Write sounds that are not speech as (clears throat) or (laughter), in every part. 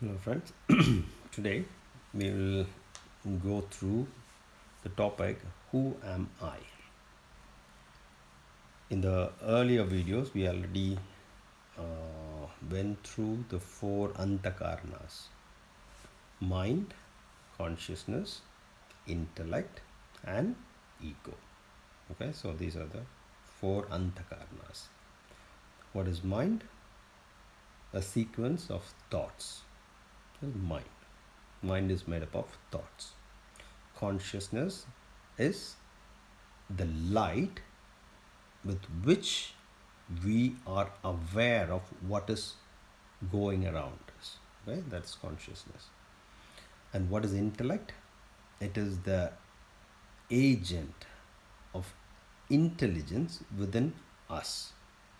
Hello friends, (clears throat) today we will go through the topic Who am I? In the earlier videos we already uh, went through the four antakarnas mind, consciousness, intellect and ego. Okay, so these are the four antakarnas. What is mind? A sequence of thoughts mind. Mind is made up of thoughts. Consciousness is the light with which we are aware of what is going around us. Okay, that's consciousness. And what is intellect? It is the agent of intelligence within us.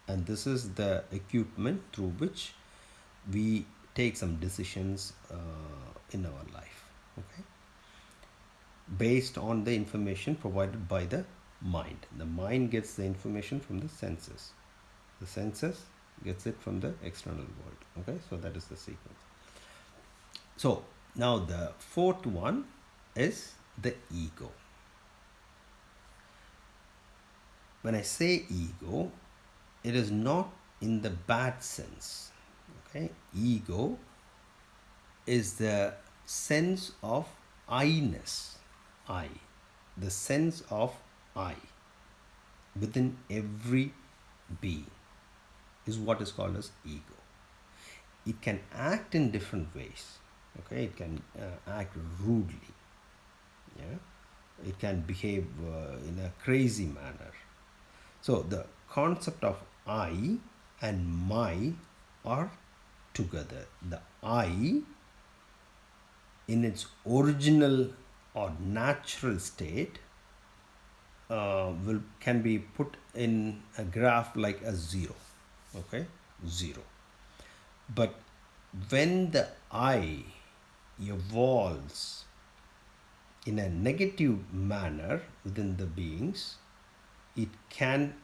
And this is the equipment through which we take some decisions uh, in our life okay? Based on the information provided by the mind. The mind gets the information from the senses. The senses gets it from the external world okay? So that is the sequence. So now the fourth one is the ego. When i say ego it is not in the bad sense okay ego is the sense of i-ness i the sense of i within every being is what is called as ego. It can act in different ways okay? It can uh, act rudely yeah? It can behave uh, in a crazy manner. So the concept of i and my are together. The I in its original or natural state uh, will can be put in a graph like a zero okay zero but when the I evolves in a negative manner within the beings it can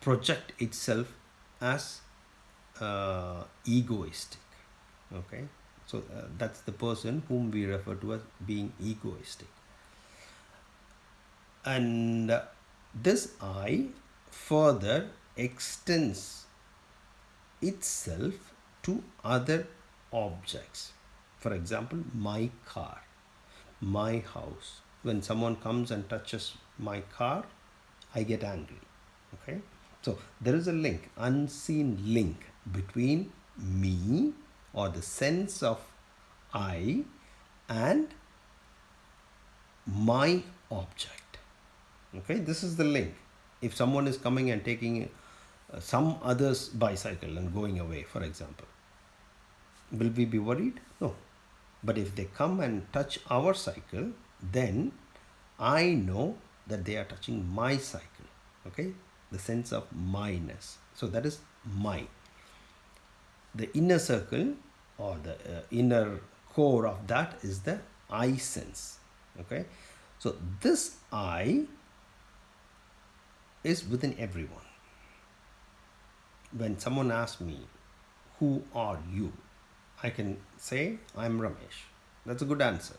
project itself as uh, egoistic okay? So uh, that's the person whom we refer to as being egoistic. And uh, this I further extends itself to other objects. For example my car my house. When someone comes and touches my car I get angry okay? So there is a link unseen link between me or the sense of I and my object. Okay, this is the link. If someone is coming and taking uh, some other's bicycle and going away, for example, will we be worried? No. But if they come and touch our cycle, then I know that they are touching my cycle. Okay, the sense of myness. So that is my the inner circle or the uh, inner core of that is the I sense okay? So this I is within everyone. When someone asks me who are you? I can say I'm Ramesh. That's a good answer.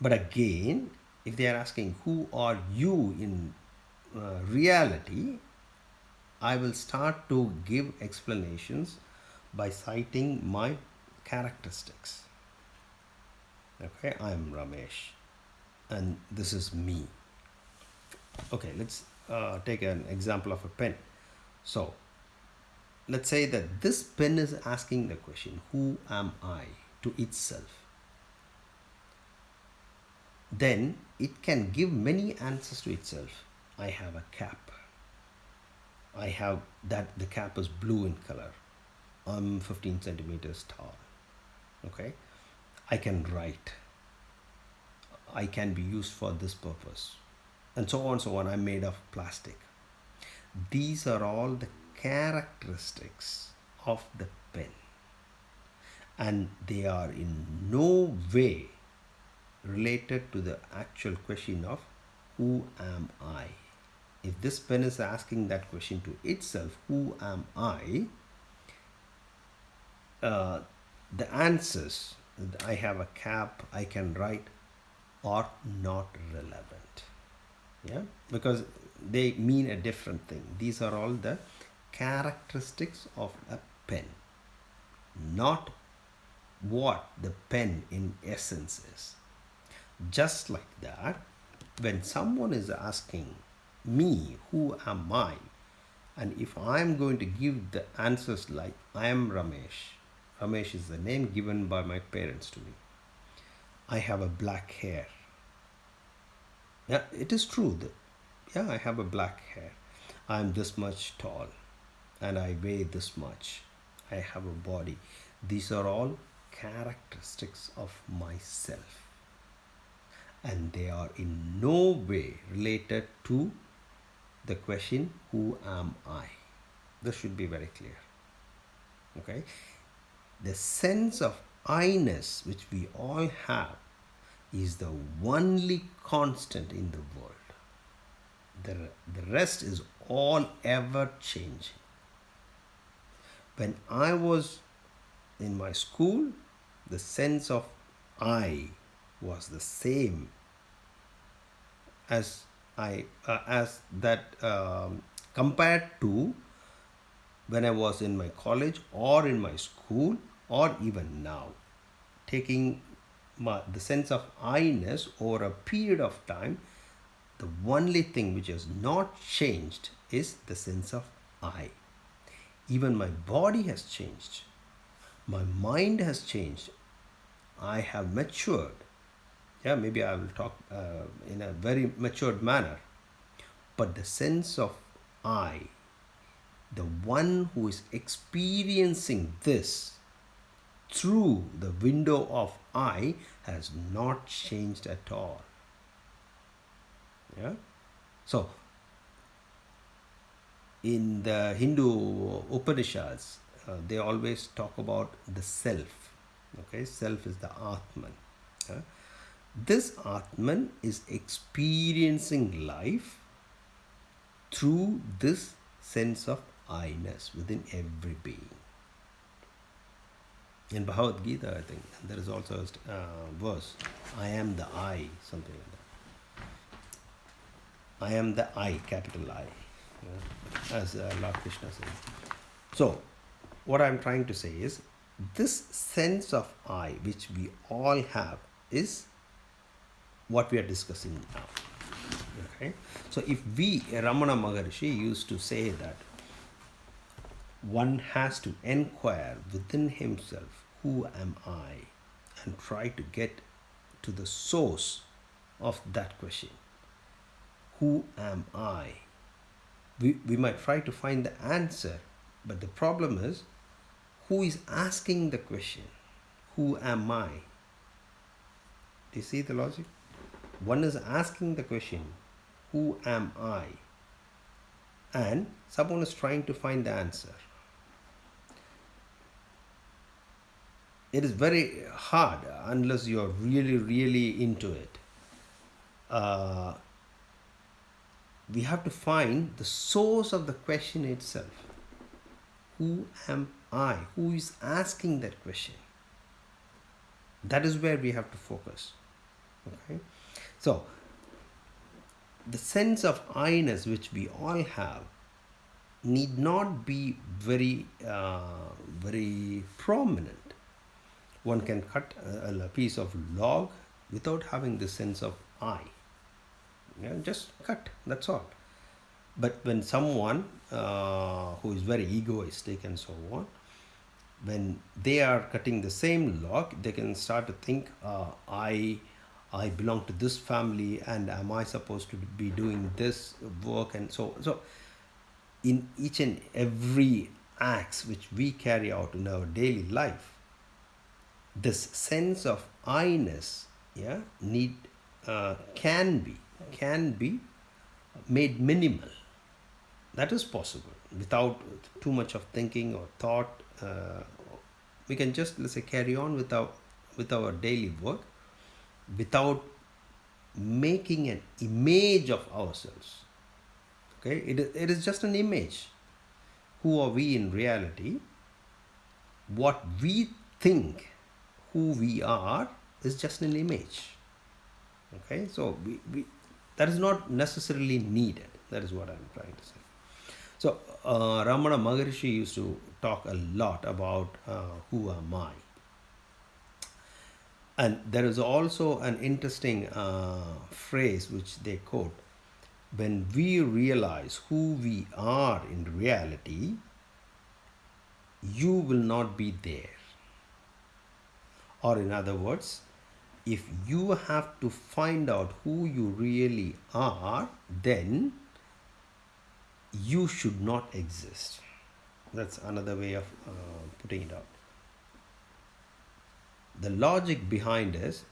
But again if they are asking who are you in uh, reality I will start to give explanations by citing my characteristics. Okay, I am Ramesh and this is me. Okay, let's uh, take an example of a pen. So, let's say that this pen is asking the question, who am I to itself? Then it can give many answers to itself. I have a cap. I have that the cap is blue in color. I'm 15 centimeters tall. Okay. I can write. I can be used for this purpose. And so on, so on. I'm made of plastic. These are all the characteristics of the pen. And they are in no way related to the actual question of who am I? If this pen is asking that question to itself, who am I? uh, the answers I have a cap I can write are not relevant. Yeah? Because they mean a different thing. These are all the characteristics of a pen. Not what the pen in essence is. Just like that when someone is asking me who am I? And if I am going to give the answers like I am Ramesh Ramesh is the name given by my parents to me. I have a black hair. Yeah it is true that yeah I have a black hair. I'm this much tall and I weigh this much. I have a body. These are all characteristics of myself. And they are in no way related to the question who am I? This should be very clear. Okay? The sense of I-ness which we all have is the only constant in the world. The, the rest is all ever changing. When I was in my school the sense of I was the same as I uh, as that um, compared to when I was in my college or in my school or even now taking my, the sense of I-ness over a period of time the only thing which has not changed is the sense of I. Even my body has changed. My mind has changed. I have matured yeah maybe I will talk uh, in a very matured manner. But the sense of I the one who is experiencing this through the window of I has not changed at all. Yeah? So in the Hindu Upanishads uh, they always talk about the self. Okay? Self is the Atman. Yeah? This Atman is experiencing life through this sense of I-ness within every being. In Bhagavad Gita I think there is also a uh, verse I am the I something like that. I am the I capital I yeah, as uh, Lord Krishna says. So what I'm trying to say is this sense of I which we all have is what we are discussing now. Okay? So if we Ramana Maharshi used to say that one has to inquire within himself who am I? And try to get to the source of that question. Who am I? We, we might try to find the answer but the problem is who is asking the question? Who am I? Do you see the logic one is asking the question who am I? And someone is trying to find the answer. It is very hard unless you are really really into it. Uh, we have to find the source of the question itself. Who am I? Who is asking that question? That is where we have to focus okay so the sense of I-ness which we all have need not be very uh, very prominent. One can cut a, a, piece of log without having the sense of I. Yeah, just cut that's all. But when someone uh, who is very egoistic and so on when they are cutting the same log they can start to think uh, I I belong to this family and am I supposed to be doing this work and so so in each and every acts which we carry out in our daily life this sense of I-ness yeah need uh, can be can be made minimal. That is possible without too much of thinking or thought uh, we can just let's say carry on with our with our daily work without making an image of ourselves okay it, it is just an image who are we in reality what we think who we are is just an image. Okay, so we, we that is not necessarily needed. That is what I'm trying to say. So uh, Ramana Maharishi used to talk a lot about uh, who am I. And there is also an interesting uh, phrase which they quote when we realize who we are in reality, you will not be there. Or, in other words, if you have to find out who you really are, then you should not exist. That's another way of uh, putting it out. The logic behind is,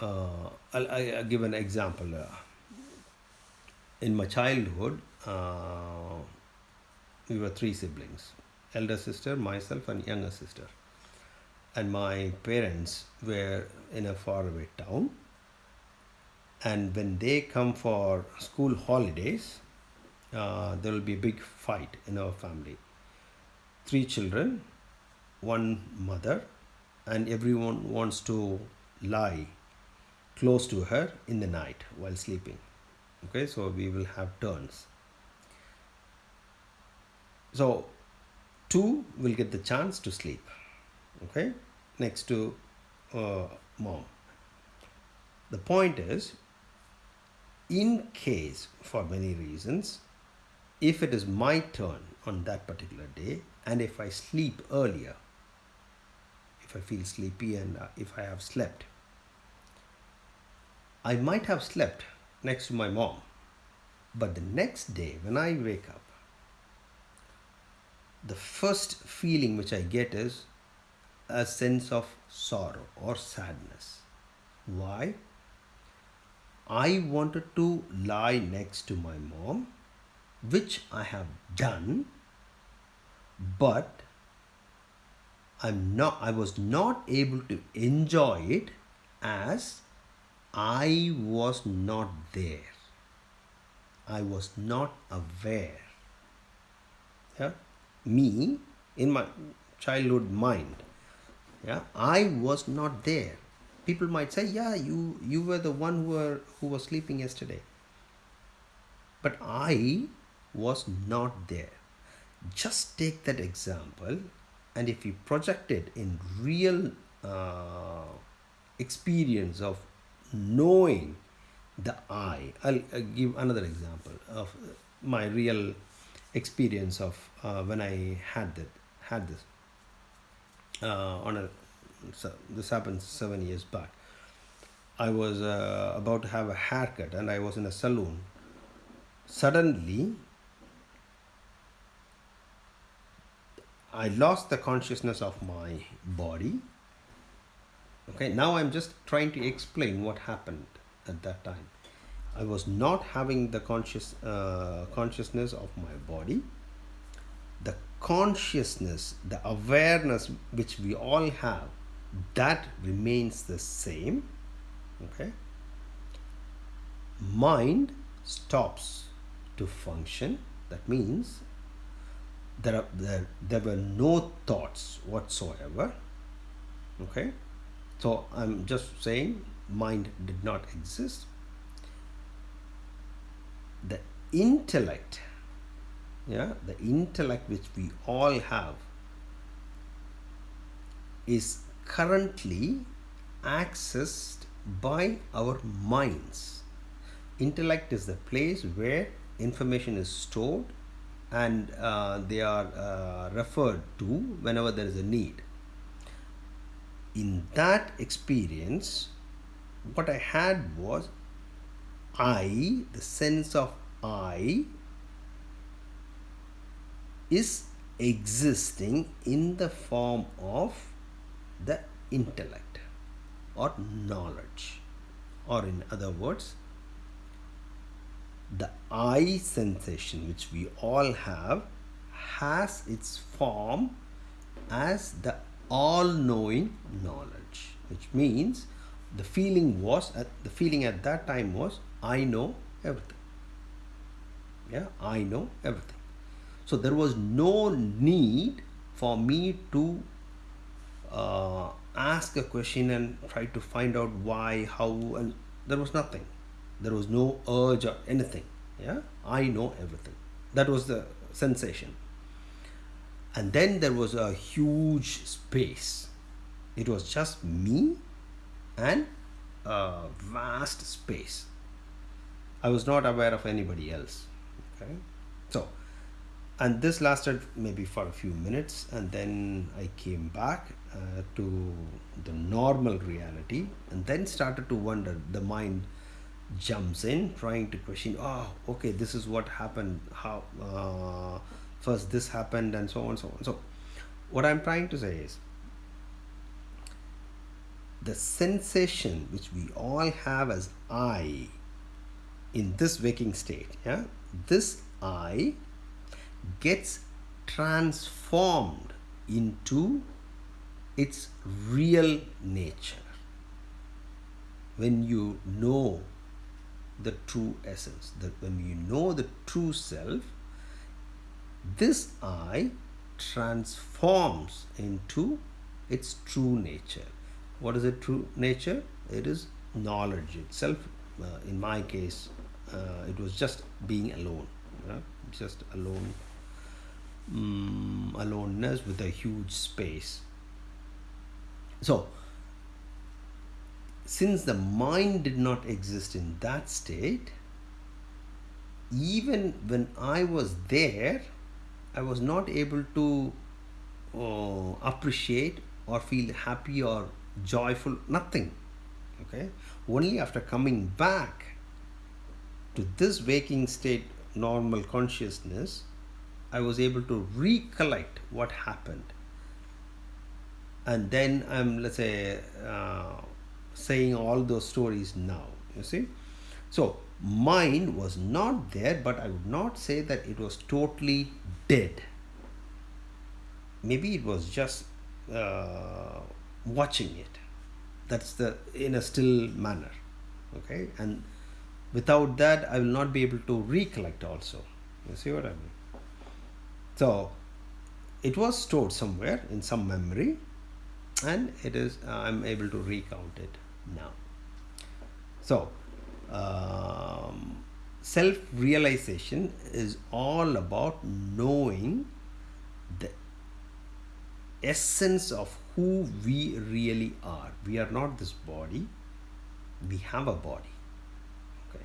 uh, I'll, I'll, give an example. Uh, in my childhood, uh, we were three siblings elder sister, myself, and younger sister. And my parents were in a faraway town. And when they come for school holidays, uh, there will be a big fight in our family. Three children, one mother, and everyone wants to lie close to her in the night while sleeping. Okay so we will have turns. So two will get the chance to sleep. Okay next to uh, mom. The point is in case for many reasons if it is my turn on that particular day and if I sleep earlier if I feel sleepy and uh, if I have slept I might have slept next to my mom. But the next day, when I wake up, the first feeling which I get is a sense of sorrow or sadness. Why? I wanted to lie next to my mom, which I have done, but I'm not I was not able to enjoy it as I was not there. I was not aware. Yeah? Me, in my childhood mind, yeah, I was not there. People might say, yeah, you, you were the one who, were, who was sleeping yesterday. But I was not there. Just take that example and if you project it in real uh, experience of knowing the I. I'll, I'll give another example of my real experience of uh, when I had that had this uh, on a so this happened seven years back. I was uh, about to have a haircut and I was in a salon. Suddenly, I lost the consciousness of my body. Okay now i'm just trying to explain what happened at that time. I was not having the conscious uh, consciousness of my body. The consciousness the awareness which we all have that remains the same. Okay? Mind stops to function. That means there, are, there, there were no thoughts whatsoever okay so I'm just saying mind did not exist. The intellect, yeah, the intellect which we all have is currently accessed by our minds. Intellect is the place where information is stored and uh, they are uh, referred to whenever there is a need. In that experience, what I had was I, the sense of I, is existing in the form of the intellect or knowledge. Or in other words the I sensation which we all have has its form as the all-knowing knowledge which means the feeling was at the feeling at that time was I know everything yeah I know everything so there was no need for me to uh, ask a question and try to find out why, how, and there was nothing. There was no urge or anything. Yeah, I know everything. That was the sensation. And then there was a huge space. It was just me and a vast space. I was not aware of anybody else. Okay, so and this lasted maybe for a few minutes and then i came back uh, to the normal reality and then started to wonder the mind jumps in trying to question oh okay this is what happened. How uh, first this happened and so on so on. So what i'm trying to say is the sensation which we all have as i in this waking state yeah this i gets transformed into its real nature. When you know the true essence. That when you know the true self this I transforms into its true nature. What is it true nature? It is knowledge itself. Uh, in my case uh, it was just being alone just alone um, aloneness with a huge space. So since the mind did not exist in that state even when I was there I was not able to uh, appreciate or feel happy or joyful nothing okay? Only after coming back to this waking state normal consciousness I was able to recollect what happened. And then I'm let's say uh, saying all those stories now you see. So mind was not there but I would not say that it was totally dead. Maybe it was just uh, watching it. That's the in a still manner okay? And without that I will not be able to recollect also. You see what I mean? So it was stored somewhere in some memory and it is uh, I'm able to recount it now so um, self-realization is all about knowing the essence of who we really are. We are not this body. We have a body. Okay.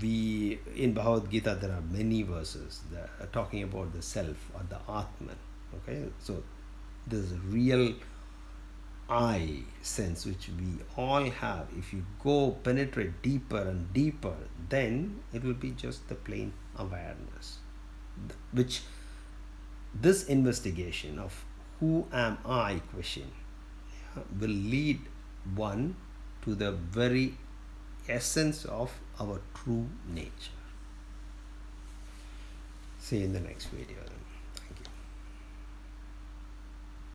We in Bhagavad Gita there are many verses that are talking about the self or the Atman. Okay. So this real I sense which we all have if you go penetrate deeper and deeper then it will be just the plain awareness which this investigation of who am I question will lead one to the very essence of our true nature. See you in the next video